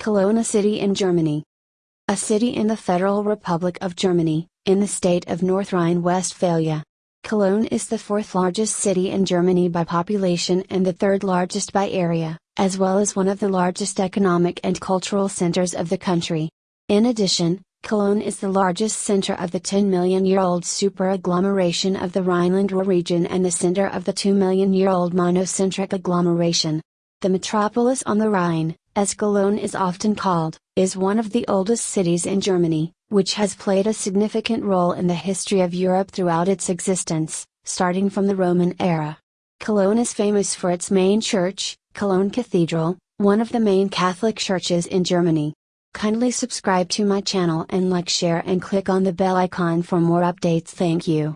Cologne a city in Germany. A city in the Federal Republic of Germany, in the state of North Rhine-Westphalia. Cologne is the fourth largest city in Germany by population and the third largest by area, as well as one of the largest economic and cultural centers of the country. In addition, Cologne is the largest center of the 10 million year old super-agglomeration of the Rhineland Ruhr region and the center of the 2 million year old monocentric agglomeration. The metropolis on the Rhine, as Cologne is often called, is one of the oldest cities in Germany, which has played a significant role in the history of Europe throughout its existence, starting from the Roman era. Cologne is famous for its main church, Cologne Cathedral, one of the main Catholic churches in Germany. Kindly subscribe to my channel and like share and click on the bell icon for more updates thank you.